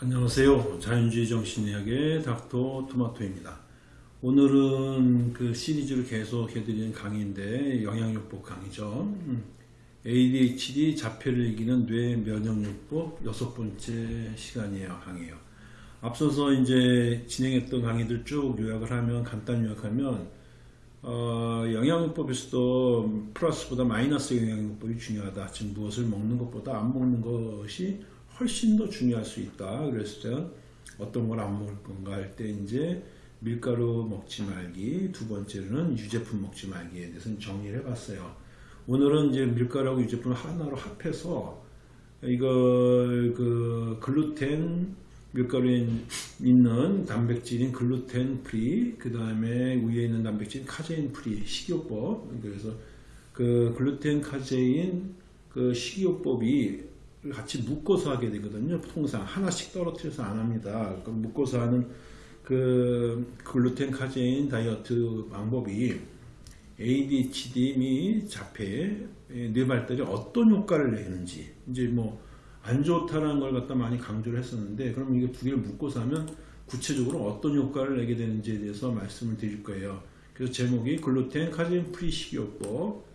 안녕하세요. 자연주의 정신의학의 닥터 토마토입니다. 오늘은 그 시리즈를 계속 해드리는 강의인데 영양요법 강의죠. 음, ADHD 자폐를 이기는 뇌 면역요법 여섯 번째 시간이에요. 강의예요. 앞서서 이제 진행했던 강의들 쭉 요약을 하면 간단 요약하면 어, 영양요법에서도 플러스보다 마이너스 영양요법이 중요하다. 즉 무엇을 먹는 것보다 안 먹는 것이 훨씬 더 중요할 수 있다. 그랬을 때 어떤 걸 안 먹을 건가 할 때 이제 밀가루 먹지 말기, 두 번째로는 유제품 먹지 말기에 대해서 정리를 해봤어요. 오늘은 이제 밀가루하고 유제품을 하나로 합해서 이걸 그 글루텐 밀가루에 있는 단백질인 글루텐 free, 그 다음에 우유에 있는 단백질 카제인 free 식이요법. 그래서 그 글루텐 카제인 그 식이요법이 같이 묶어서 하게 되거든요. 통상 하나씩 떨어뜨려서 안 합니다. 묶어서 하는 그 글루텐 카제인 다이어트 방법이 ADHD 및 자폐 뇌 발달에 어떤 효과를 내는지 이제 뭐 안 좋다는 걸 갖다 많이 강조를 했었는데 그럼 이게 두 개를 묶어서 하면 구체적으로 어떤 효과를 내게 되는지에 대해서 말씀을 드릴 거예요. 그래서 제목이 글루텐 카제인 free 식이요법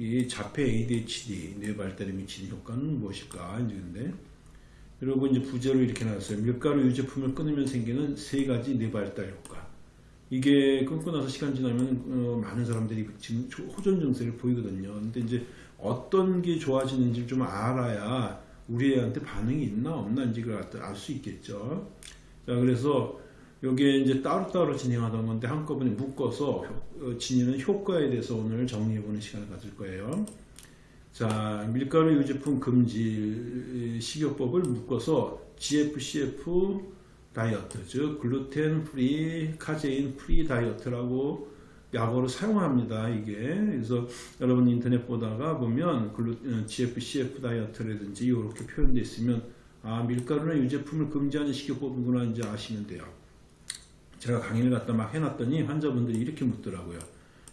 이 자폐 ADHD 뇌 발달에 미치는 효과는 무엇일까 이제근데 그리고 이제 부제로 이렇게 나왔어요. 밀가루 유제품을 끊으면 생기는 세 가지 뇌 발달 효과. 이게 끊고 나서 시간 지나면 어, 많은 사람들이 지금 호전 증세를 보이거든요. 근데 이제 어떤 게 좋아지는지 좀 알아야 우리 애한테 반응이 있나 없나 인지 알수 있겠죠. 자, 그래서 여기에 이제 따로따로 진행하던 건데 한꺼번에 묶어서 어, 지니는 효과에 대해서 오늘 정리해보는 시간을 가질 거예요. 자, 밀가루 유제품 금지 식이요법을 묶어서 GFCF 다이어트, 즉 글루텐 free, 카제인 free 다이어트라고 약어로 사용합니다. 이게 그래서 여러분 인터넷 보다가 보면 글루, GFCF 다이어트라든지 이렇게 표현되어 있으면 아 밀가루나 유제품을 금지하는 식이요법이구나 이제 아시면 돼요. 제가 강의를 갖다 막 해놨더니 환자분들이 이렇게 묻더라고요.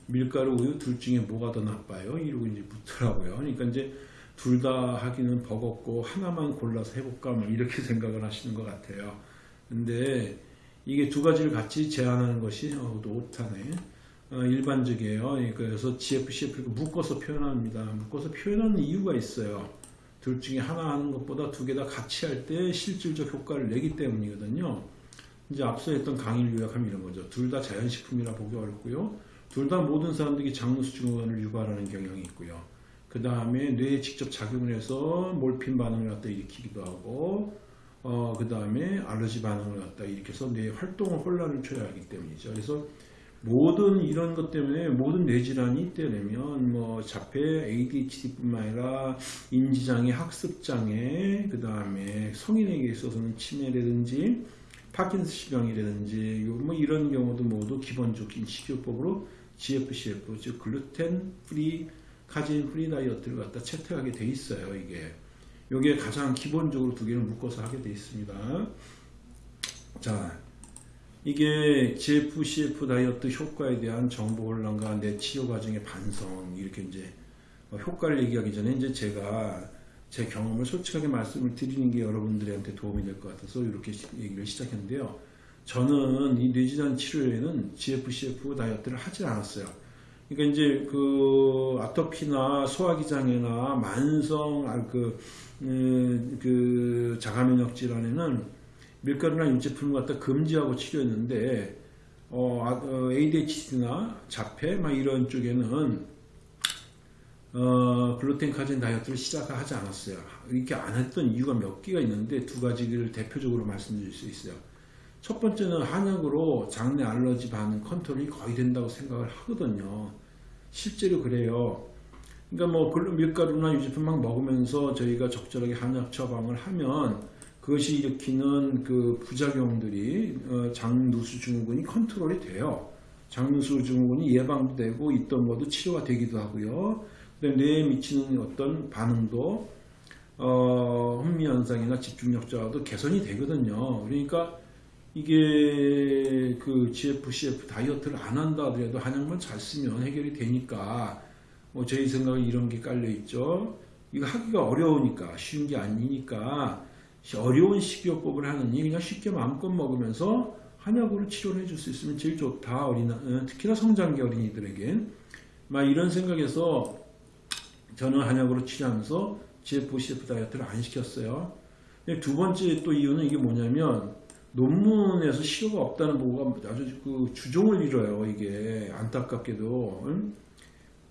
밀가루, 우유 둘 중에 뭐가 더 나빠요? 이러고 이제 묻더라고요. 그러니까 이제 둘 다 하기는 버겁고 하나만 골라서 해볼까 뭐 이렇게 생각을 하시는 것 같아요. 근데 이게 두 가지를 같이 제안하는 것이 어, 옳다네. 어, 일반적이에요. 그래서 GFCF 묶어서 표현합니다. 묶어서 표현하는 이유가 있어요. 둘 중에 하나 하는 것보다 두 개 다 같이 할 때 실질적 효과를 내기 때문이거든요. 이제 앞서 했던 강의를 요약하면 이런 거죠. 둘 다 자연식품이라 보기 어렵고요. 둘 다 모든 사람들이 장누수증후군을 유발하는 경향이 있고요. 그 다음에 뇌에 직접 작용을 해서 몰핀 반응을 갖다 일으키기도 하고 어, 그 다음에 알러지 반응을 갖다 일으켜서 뇌 활동을 혼란을 초래하기 때문이죠. 그래서 모든 이런 것 때문에 모든 뇌질환이 있다면 뭐 자폐 ADHD뿐만 아니라 인지장애, 학습장애, 그 다음에 성인에게 있어서는 치매라든지 파킨슨병이라든지 뭐 이런 경우도 모두 기본적인 식이요법으로 GFCF 즉 글루텐 free 카제인 free 다이어트를 갖다 채택하게 돼 있어요 이게. 이게 가장 기본적으로 두 개를 묶어서 하게 돼 있습니다. 자 이게 GFCF 다이어트 효과에 대한 정보 혼란과 내 치료 과정의 반성 이렇게 이제 효과를 얘기하기 전에 이제 제가 제 경험을 솔직하게 말씀을 드리는 게 여러분들한테 도움이 될 것 같아서 이렇게 얘기를 시작했는데요. 저는 이 뇌질환 치료에는 GFCF 다이어트를 하지 않았어요. 그러니까 이제 그 아토피나 소화기 장애나 만성 아, 그, 음, 그 자가면역 질환에는 밀가루나 유제품을 갖다 금지하고 치료했는데 어, 아, ADHD나 자폐 막 이런 쪽에는 어, 글루텐 카제인 다이어트를 시작하지 않았어요. 이렇게 안 했던 이유가 몇 개가 있는데 두 가지를 대표적으로 말씀드릴 수 있어요. 첫 번째는 한약으로 장내 알러지 반응 컨트롤이 거의 된다고 생각을 하거든요. 실제로 그래요. 그러니까 뭐 밀가루나 유제품 막 먹으면서 저희가 적절하게 한약 처방을 하면 그것이 일으키는 그 부작용들이 어, 장누수 증후군이 컨트롤이 돼요. 장누수 증후군이 예방도 되고 있던 것도 치료가 되기도 하고요. 뇌에 미치는 어떤 반응도 어, 흥미현상이나 집중력 저하도 개선이 되거든요. 그러니까 이게 그 GFCF 다이어트를 안 한다 하더라도 한약만 잘 쓰면 해결이 되니까 뭐 저희 생각에 이런 게 깔려 있죠. 이거 하기가 어려우니까 쉬운 게 아니니까 어려운 식이요법을 하느니 그냥 쉽게 마음껏 먹으면서 한약으로 치료를 해줄 수 있으면 제일 좋다. 어린 어, 특히나 성장기 어린이들에겐 막 이런 생각에서 저는 한약으로 치료하면서 GF-CF 다이어트를 안 시켰어요. 두 번째 또 이유는 이게 뭐냐면 논문에서 실효가 없다는 보고가 아주 그 주종을 이뤄요. 이게 안타깝게도. 응?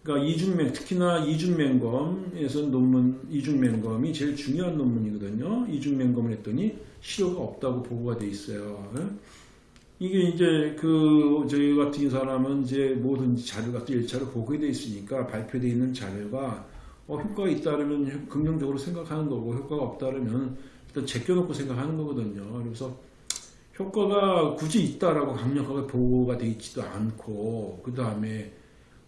그러니까 이중맹 특히나 이중맹검에서 논문 이중맹검이 제일 중요한 논문이거든요. 이중맹검을 했더니 실효가 없다고 보고가 돼 있어요. 응? 이게 이제 그 저희 같은 사람은 이제 모든 자료가 또 1차로 보고돼 있으니까 발표되어 있는 자료가 어, 효과가 있다면 긍정적으로 생각하는 거고 효과가 없다면 일단 제껴놓고 생각하는 거거든요. 그래서 효과가 굳이 있다라고 강력하게 보고가 되어 있지도 않고 그 다음에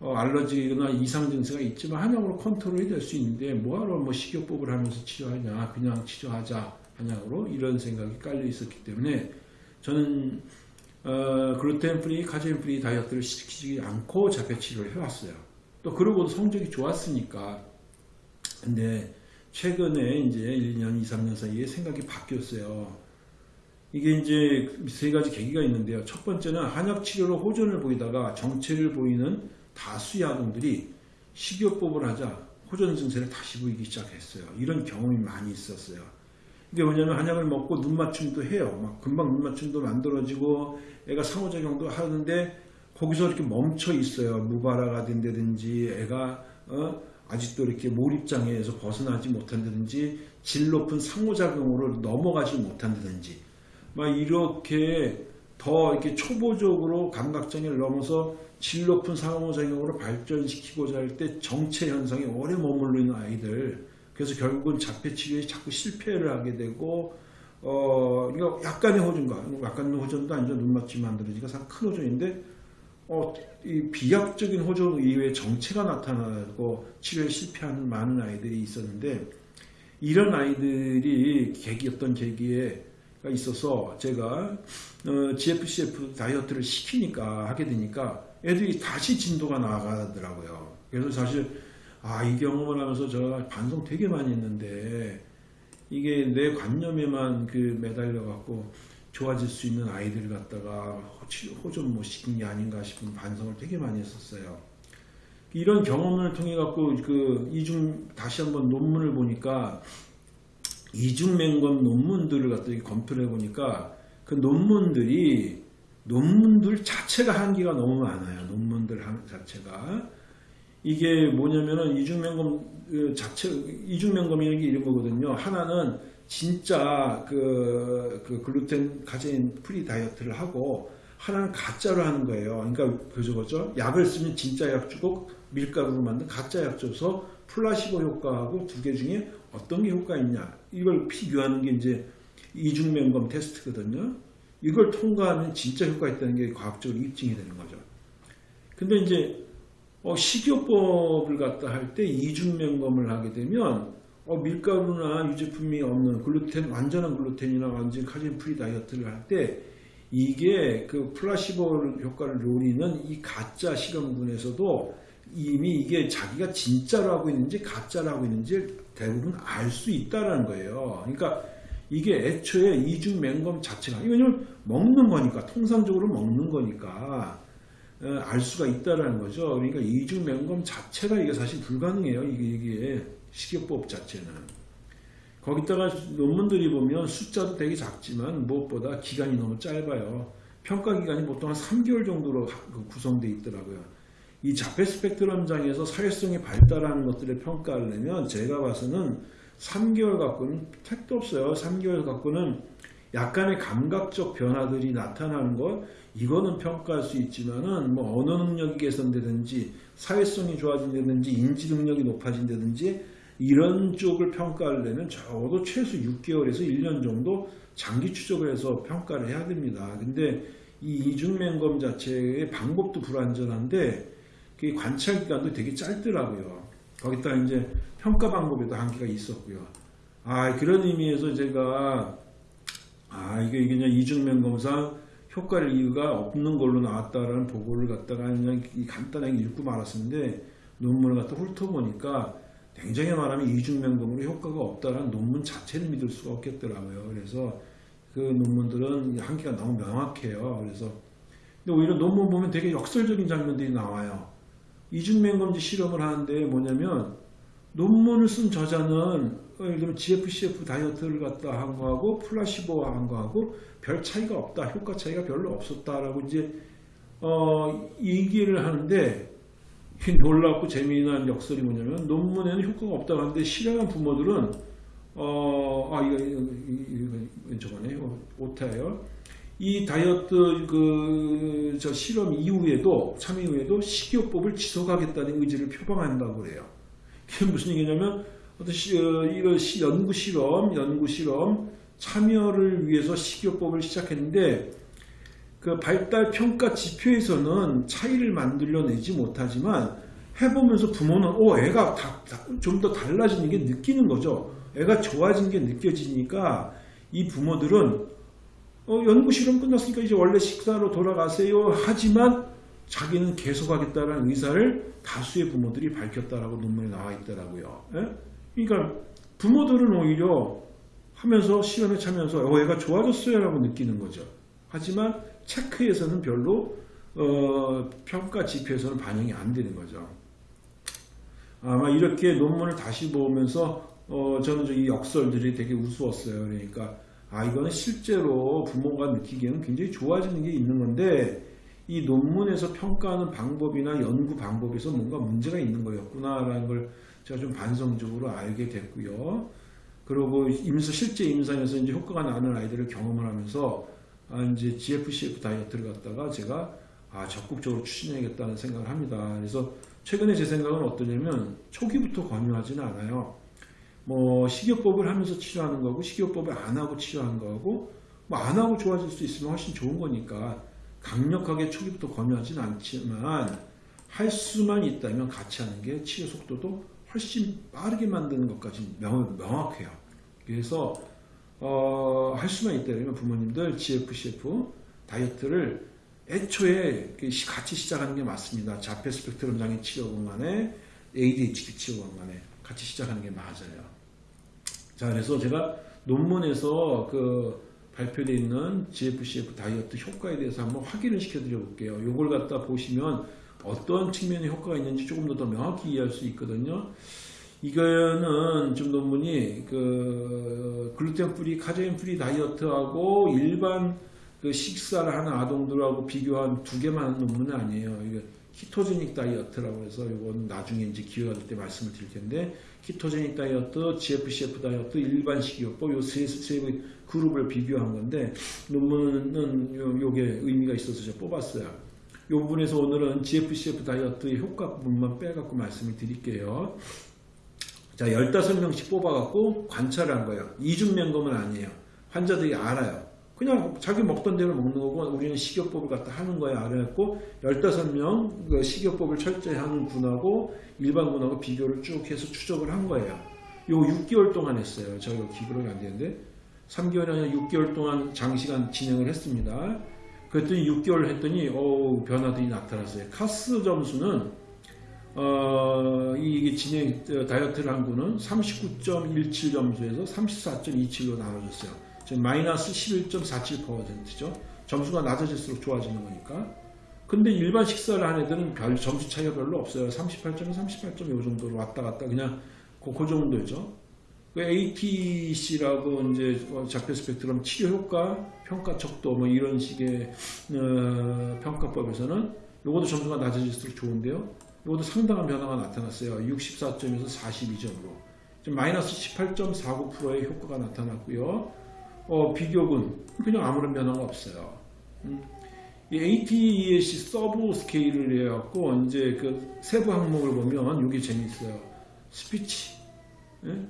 어, 알러지나 이상 증세가 있지만 한약으로 컨트롤이 될 수 있는데 뭐하러 뭐 식이요법을 하면서 치료하냐 그냥 치료하자 한약으로 이런 생각이 깔려 있었기 때문에 저는 어, 글루텐 free, 카제인 free 다이어트를 시키지 않고 자폐 치료를 해왔어요. 또 그러고도 성적이 좋았으니까. 근데 최근에 이제 1년, 2, 3년 사이에 생각이 바뀌었어요. 이게 이제 세 가지 계기가 있는데요. 첫 번째는 한약 치료로 호전을 보이다가 정체를 보이는 다수의 아동들이 식이요법을 하자 호전 증세를 다시 보이기 시작했어요. 이런 경험이 많이 있었어요. 이게 뭐냐면 한약을 먹고 눈 맞춤도 해요. 막 금방 눈 맞춤도 만들어지고 애가 상호작용도 하는데 거기서 이렇게 멈춰 있어요. 무발화가 된다든지 애가 어? 아직도 이렇게 몰입장애에서 벗어나지 못한다든지 질 높은 상호작용으로 넘어가지 못한다든지 막 이렇게 더 이렇게 초보적으로 감각장애를 넘어서 질 높은 상호작용으로 발전시키고자 할 때 정체 현상이 오래 머물러 있는 아이들. 그래서 결국은 자폐 치료에 자꾸 실패를 하게 되고 어 이거 약간의 호전과 약간의 호전도 아니죠. 눈 맞춤 만들어지가 큰 호전인데 어, 이 비약적인 호전 이외에 정체가 나타나고 치료에 실패하는 많은 아이들이 있었는데 이런 아이들이 계기 어떤 계기에 있어서 제가 어, GFCF 다이어트를 시키니까 하게 되니까 애들이 다시 진도가 나가더라고요. 그래서 사실 아, 이 경험을 하면서 제가 반성 되게 많이 했는데 이게 내 관념에만 그 매달려 갖고 좋아질 수 있는 아이들 갖다가 호전 못 시킨 게 아닌가 싶은 반성을 되게 많이 했었어요. 이런 경험을 통해 갖고 그 이중 다시 한번 논문을 보니까 이중맹검 논문들을 갖다 검토를 해 보니까 그 논문들이 논문들 자체가 한계가 너무 많아요. 논문들 자체가 이게 뭐냐면은 이중맹검 그 자체 이중맹검이라는 게 이런 거거든요. 하나는 진짜 그, 그 글루텐 카제인 free 다이어트를 하고 하나는 가짜로 하는 거예요. 그러니까 그죠? 약을 쓰면 진짜 약 주고 밀가루로 만든 가짜 약 줘서 플라시보 효과하고 두 개 중에 어떤 게 효과 있냐 이걸 비교하는 게 이제 이중맹검 테스트거든요. 이걸 통과하면 진짜 효과 있다는 게 과학적으로 입증이 되는 거죠. 근데 이제 어, 식이요법을 갖다 할 때 이중맹검을 하게 되면 어, 밀가루나 유제품이 없는 글루텐 완전한 글루텐이나 완전 카제인 free 다이어트를 할 때 이게 그 플라시보 효과를 노리는 이 가짜 실험군에서도 이미 이게 자기가 진짜로 하고 있는지 가짜로 하고 있는지 대부분 알 수 있다라는 거예요. 그러니까 이게 애초에 이중 맹검 자체가 왜냐면 먹는 거니까 통상적으로 먹는 거니까 어, 알 수가 있다라는 거죠. 그러니까 이중 맹검 자체가 이게 사실 불가능해요. 이게, 이게 식이요법 자체는. 거기다가 논문들이 보면 숫자도 되게 작지만 무엇보다 기간이 너무 짧아요. 평가 기간이 보통 한 3개월 정도로 그 구성되어 있더라고요. 이 자폐 스펙트럼장에서 사회성이 발달하는 것들을 평가를 내면 제가 봐서는 3개월 갖고는 택도 없어요. 3개월 갖고는 약간의 감각적 변화들이 나타나는 것 이거는 평가할 수 있지만은 뭐 언어 능력이 개선되든지 사회성이 좋아진다든지 인지 능력이 높아진다든지 이런 쪽을 평가를 내면 적어도 최소 6개월에서 1년 정도 장기 추적을 해서 평가를 해야 됩니다. 근데 이 이중맹검 자체의 방법도 불완전한데 그 관찰 기간도 되게 짧더라고요. 거기다 이제 평가 방법에도 한계가 있었고요. 아 그런 의미에서 제가 아 이게 이게 그냥 이중면 검사 효과를 이유가 없는 걸로 나왔다라는 보고를 갖다가 그냥 간단하게 읽고 말았었는데 논문을 갖다 훑어보니까 냉정히 말하면 이중면검으로 효과가 없다는 논문 자체를 믿을 수가 없겠더라고요. 그래서 그 논문들은 한계가 너무 명확해요. 그래서 근데 오히려 논문 보면 되게 역설적인 장면들이 나와요. 이중면검지 실험을 하는데 뭐냐면 논문을 쓴 저자는 어, 예를 들면 GFCF 다이어트를 갖다 한 거하고 플라시보와 한 거하고 별 차이가 없다. 효과 차이가 별로 없었다라고 이제 어, 얘기를 하는데 이 놀랍고 재미난 역설이 뭐냐면 논문에는 효과가 없다고 하는데 실험한 부모들은 어, 아 이거 이거, 이거, 이거 저거네 요 오타예요. 이 다이어트 그 저 실험 이후에도 참여 이후에도 식이요법을 지속하겠다는 의지를 표방한다고 그래요. 그게 무슨 얘기냐면 어떤 시, 어, 이런 시, 연구 실험, 연구 실험 참여를 위해서 식이요법을 시작했는데 그 발달 평가 지표에서는 차이를 만들어내지 못하지만 해보면서 부모는 어 애가 좀 더 달라지는 게 느끼는 거죠. 애가 좋아진 게 느껴지니까 이 부모들은 어, 연구 실험 끝났으니까 이제 원래 식사로 돌아가세요. 하지만 자기는 계속하겠다는 의사를 다수의 부모들이 밝혔다라고 논문에 나와 있더라고요. 예? 그러니까 부모들은 오히려 하면서 실험에 참여해서 어, 애가 좋아졌어요 라고 느끼는 거죠. 하지만 체크에서는 별로 어, 평가 지표에서는 반영이 안 되는 거죠. 아마 이렇게 논문을 다시 보면서 어, 저는 이 역설들이 되게 우스웠어요. 그러니까 아 이거는 실제로 부모가 느끼기에는 굉장히 좋아지는 게 있는 건데 이 논문에서 평가하는 방법이나 연구 방법에서 뭔가 문제가 있는 거였구나라는 걸 제가 좀 반성적으로 알게 됐고요. 그리고 임상 실제 임상에서 이제 효과가 나는 아이들을 경험을 하면서 아 이제 GFCF 다이어트를 갖다가 제가 아 적극적으로 추진해야겠다는 생각을 합니다. 그래서 최근에 제 생각은 어떠냐면 초기부터 권유하지는 않아요. 뭐 식이요법을 하면서 치료하는 거고 식이요법을 안 하고 치료하는 거고 뭐 안 하고 좋아질 수 있으면 훨씬 좋은 거니까 강력하게 초기부터 권유하지는 않지만 할 수만 있다면 같이 하는 게 치료 속도도 훨씬 빠르게 만드는 것까지 명, 명확해요. 그래서 어, 할 수만 있다면 부모님들 GFCF 다이어트를 애초에 같이 시작하는 게 맞습니다. 자폐 스펙트럼 장애 치료건 간에 ADHD 치료건 간에 같이 시작하는 게 맞아요. 자, 그래서 제가 논문에서 그 발표되어 있는 GFCF 다이어트 효과에 대해서 한번 확인을 시켜드려 볼게요. 이걸 갖다 보시면 어떤 측면의 효과가 있는지 조금 더, 더 명확히 이해할 수 있거든요. 이거는 좀 논문이 그 글루텐 free, 카제인 free 다이어트하고 일반 그 식사를 하는 아동들하고 비교한 두 개만 논문은 아니에요. 이거 ketogenic 다이어트라고 해서 이건 나중에 이제 기회가 될 때 말씀을 드릴 텐데 키토제닉 다이어트, GFCF 다이어트, 일반 식이요법 요세 세 그룹을 비교한 건데 논문은 요, 요게 의미가 있어서 제가 뽑았어요. 이 부분에서 오늘은 GFCF 다이어트의 효과 부분만 빼갖고 말씀을 드릴게요. 자, 15명씩 뽑아갖고 관찰을 한 거예요. 이중면검은 아니에요. 환자들이 알아요. 그냥 자기 먹던 대로 먹는 거고 우리는 식이요법을 갖다 하는 거에 알아냈고 15명 그 식이요법을 철저히 하는 군하고 일반 군하고 비교를 쭉 해서 추적을 한 거예요. 요 6개월 동안 했어요. 저희가 기록이 안 되는데 3개월이 아니라 6개월 동안 장시간 진행을 했습니다. 그랬더니 6개월 했더니 어 변화들이 나타났어요. 카스 점수는 어, 이게 진행 다이어트를 한 군은 39.17 점수에서 34.27로 나눠졌어요. 지금 마이너스 11.47%죠. 점수가 낮아질수록 좋아지는 거니까. 근데 일반 식사를 한 애들은 별 점수 차이가 별로 없어요. 38점, 38점 이 정도로 왔다 갔다 그냥 그, 그 정도죠. 그 ATEC라고 이제 자폐 스펙트럼 치료 효과, 평가 척도 뭐 이런 식의 어, 평가법에서는 이것도 점수가 낮아질수록 좋은데요. 이것도 상당한 변화가 나타났어요. 64점에서 42점으로. 지금 마이너스 18.49%의 효과가 나타났고요. 어, 비교군 그냥 아무런 변화가 없어요. 음. 이 ATEC subscale을 해갖고 이제 그 세부 항목을 보면 이게 재밌어요. 스피치. 예?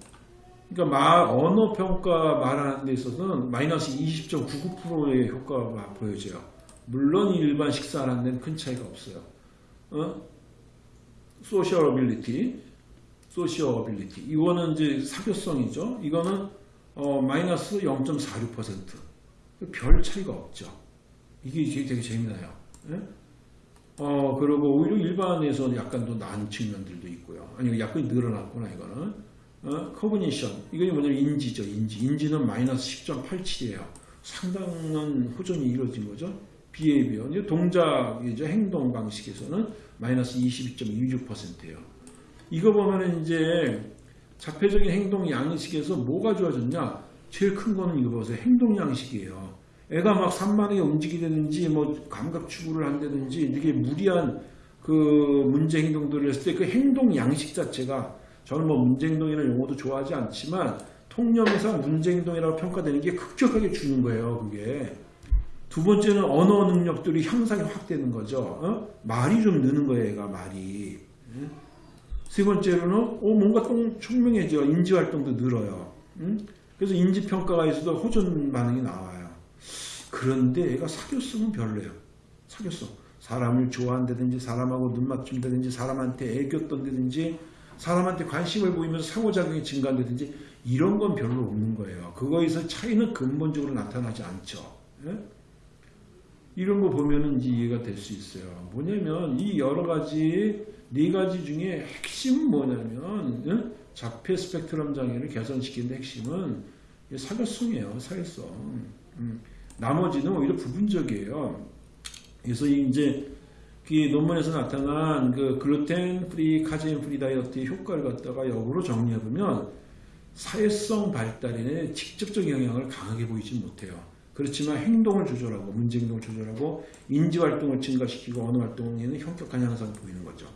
그러니까 말 언어 평가 말하는 데 있어서는 마이너스 20.99%의 효과가 보여져요. 물론 일반 식사하는 데는 큰 차이가 없어요. 어? social ability, social ability. 이거는 이제 사교성이죠. 이거는 어, 마이너스 0.46%별 차이가 없죠. 이게 되게 재미나요. 예? 어, 그리고 오히려 일반에서 약간 더 나은 측면들도 있고요. 아니, 약간 늘어났구나, 이거는. 어, 커그니션. 이게 뭐냐면 인지죠, 인지. 인지는 마이너스 10.87이에요. 상당한 호전이 이루어진 거죠. 이제 동작이죠. 행동 방식에서는 마이너스 22.26%예요. 이거 보면은 이제 자폐적인 행동 양식에서 뭐가 좋아졌냐? 제일 큰 거는 이거 보세요. 행동 양식이에요. 애가 막 산만하게 움직이다든지 뭐 감각 추구를 한다든지 이게 무리한 그 문제 행동들을 했을 때 그 행동 양식 자체가 저는 뭐 문제 행동이나 용어도 좋아하지 않지만 통념에서 문제 행동이라고 평가되는 게 급격하게 주는 거예요. 그게 두 번째는 언어 능력들이 향상이 확 되는 거죠. 어? 말이 좀 느는 거예요. 애가 말이. 응? 세 번째로는 어, 뭔가 좀 총명해져 인지 활동도 늘어요. 응? 그래서 인지 평가가 있어도 호전 반응이 나와요. 그런데 애가 사교성은 별로예요. 사교성. 사람을 좋아한다든지 사람하고 눈 맞춘다든지 사람한테 애교 떤다든지 사람한테 관심을 보이면서 상호작용이 증가한다든지 이런 건 별로 없는 거예요. 그거에서 차이는 근본적으로 나타나지 않죠. 예? 이런 거 보면은 이제 이해가 될 수 있어요. 뭐냐면 이 여러 가지 네 가지 중에 핵심은 뭐냐면 예? 자폐 스펙트럼 장애를 개선시키는 핵심은 사교성이에요. 사교성. 음. 나머지는 오히려 부분적이에요. 그래서 이제 그 논문에서 나타난 그 글루텐 free, 카제인 free 다이어트의 효과를 갖다가 역으로 정리해보면 사회성 발달에 직접적 영향을 강하게 보이지 못해요. 그렇지만 행동을 조절하고 문제 행동을 조절하고 인지 활동을 증가시키고 언어 활동에는 현격한 향상을 보이는 거죠.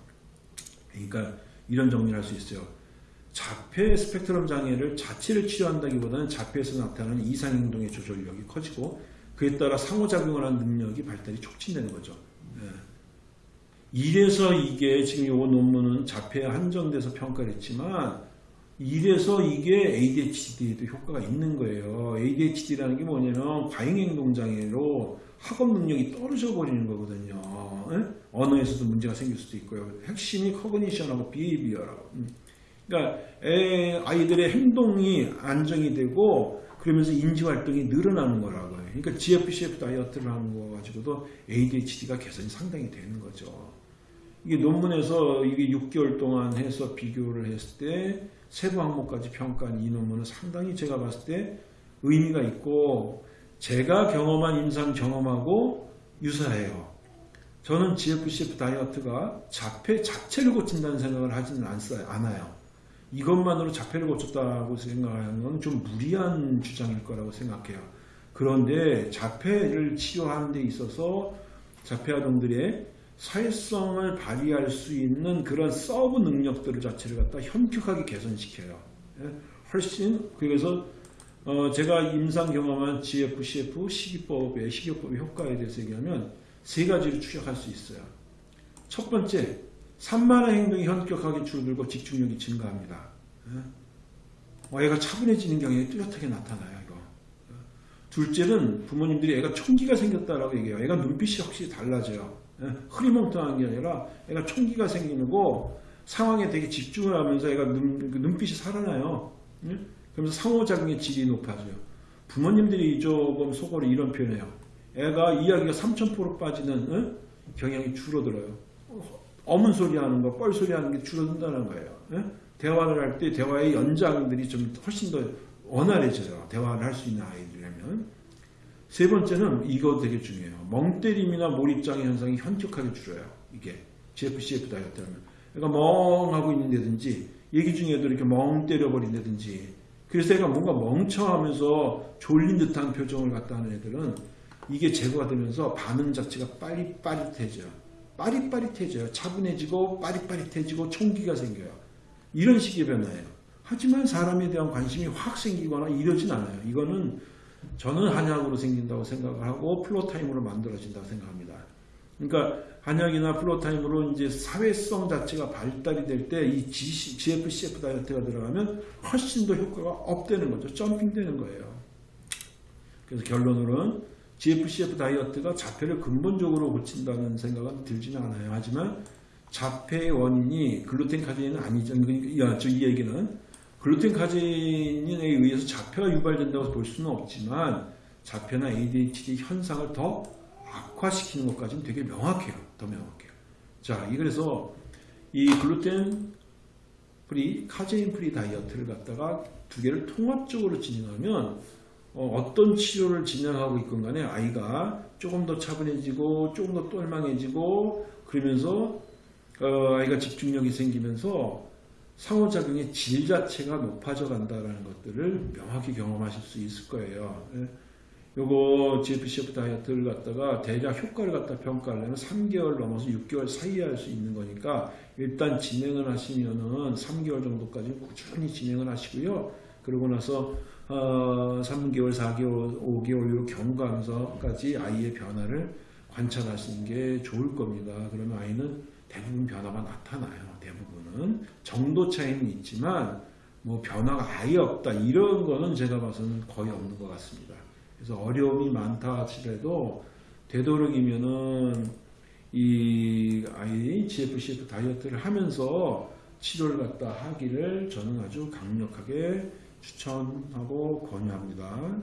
그러니까 이런 정리를 할 수 있어요. 자폐 스펙트럼 장애를 자체를 치료한다기보다는 자폐에서 나타나는 이상 행동의 조절력이 커지고 그에 따라 상호작용을 하는 능력이 발달이 촉진되는 거죠. 네. 이래서 이게 지금 이 논문은 자폐에 한정돼서 평가를 했지만 이래서 이게 ADHD에도 효과가 있는 거예요. ADHD라는 게 뭐냐면 과잉행동장애로 학업 능력이 떨어져 버리는 거거든요. 에? 언어에서도 문제가 생길 수도 있고요. 핵심이 커그니션하고 비헤이비어라고. 음. 그러니까 애, 아이들의 행동이 안정이 되고 그러면서 인지 활동이 늘어나는 거라고요. 그러니까 GFCF 다이어트를 하는 거 가지고도 ADHD가 개선이 상당히 되는 거죠. 이게 논문에서 이게 6개월 동안 해서 비교를 했을 때 세부 항목까지 평가한 이 논문은 상당히 제가 봤을 때 의미가 있고 제가 경험한 임상 경험하고 유사해요. 저는 GFCF 다이어트가 자폐 자체를 고친다는 생각을 하지는 않아요. 이것만으로 자폐를 고쳤다고 생각하는 건 좀 무리한 주장일 거라고 생각해요. 그런데 자폐를 치료하는 데 있어서 자폐 아동들의 사회성을 발휘할 수 있는 그런 sub 능력들 자체를 갖다 현격하게 개선시켜요. 예? 훨씬 그래서 어 제가 임상 경험한 GFCF 식이법의 식이요법의 효과에 대해서 얘기하면 세 가지를 추격할 수 있어요. 첫 번째, 산만한 행동이 현격하게 줄어들고 집중력이 증가합니다. 예? 어, 애가 차분해지는 경향이 뚜렷하게 나타나요. 이거. 둘째는 부모님들이 애가 총기가 생겼다라고 얘기해요. 애가 눈빛이 확실히 달라져요. 예? 흐리멍텅한 게 아니라 애가 총기가 생기는 거 상황에 되게 집중을 하면서 애가 눈, 그 눈빛이 살아나요. 예? 그러면서 상호작용의 질이 높아져요. 부모님들이 조금 속어로 이런 표현해요. 애가 이야기가 삼천포로 빠지는 예? 경향이 줄어들어요. 어문 소리 하는 거, 뻘 소리 하는 게 줄어든다는 거예요. 예? 대화를 할 때 대화의 연장들이 좀 훨씬 더 원활해져요. 대화를 할 수 있는 아이들이라면. 세 번째는 이거 되게 중요해요. 멍때림이나 몰입장애 현상이 현격하게 줄어요. 이게 GFCF 다이어트라면. 그러니까 멍하고 있는다든지 얘기 중에도 이렇게 멍 때려버린다든지 그래서 애가 뭔가 멍청하면서 졸린 듯한 표정을 갖다 하는 애들은 이게 제거가 되면서 반응 자체가 빠릿빠릿해져요. 빠릿빠릿해져요. 차분해지고 빠릿빠릿해지고 총기가 생겨요. 이런 식의 변화예요. 하지만 사람에 대한 관심이 확 생기거나 이러진 않아요. 이거는 저는 한약으로 생긴다고 생각을 하고 floortime으로 만들어진다고 생각합니다. 그러니까 한약이나 floortime으로 이제 사회성 자체가 발달이 될 때 이 GFCF 다이어트가 들어가면 훨씬 더 효과가 up되는 거죠. jumping되는 거예요. 그래서 결론으로는 GFCF 다이어트가 자폐를 근본적으로 고친다는 생각은 들지는 않아요. 하지만 자폐의 원인이 글루텐 카제인은 아니죠. 그러니까 이 얘기는 글루텐 카제인에 의해서 자폐가 유발된다고 볼 수는 없지만 자폐나 ADHD 현상을 더 악화시키는 것까지는 되게 명확해요. 더 명확해요. 자, 이 그래서 이 글루텐 free, 카제인 free 다이어트를 갖다가 두 개를 통합적으로 진행하면 어떤 치료를 진행하고 있건 간에 아이가 조금 더 차분해지고 조금 더 똘망해지고 그러면서 어, 아이가 집중력이 생기면서 상호작용의 질 자체가 높아져 간다라는 것들을 명확히 경험하실 수 있을 거예요. 예. 요거 GFCF 다이어트를 갖다가 대략 효과를 갖다 평가하려면 3개월 넘어서 6개월 사이에 할 수 있는 거니까 일단 진행을 하시면은 3개월 정도까지 꾸준히 진행을 하시고요. 그러고 나서 어, 3개월, 4개월, 5개월로 경과하면서까지 아이의 변화를 관찰하시는 게 좋을 겁니다. 그러면 아이는 대부분 변화가 나타나요. 대부분은 정도 차이는 있지만 뭐 변화가 아예 없다 이런 거는 제가 봐서는 거의 없는 것 같습니다. 그래서 어려움이 많다 하더라도 되도록이면은 이 아이 GFCF 다이어트를 하면서 치료를 갖다 하기를 저는 아주 강력하게 추천하고 권유합니다.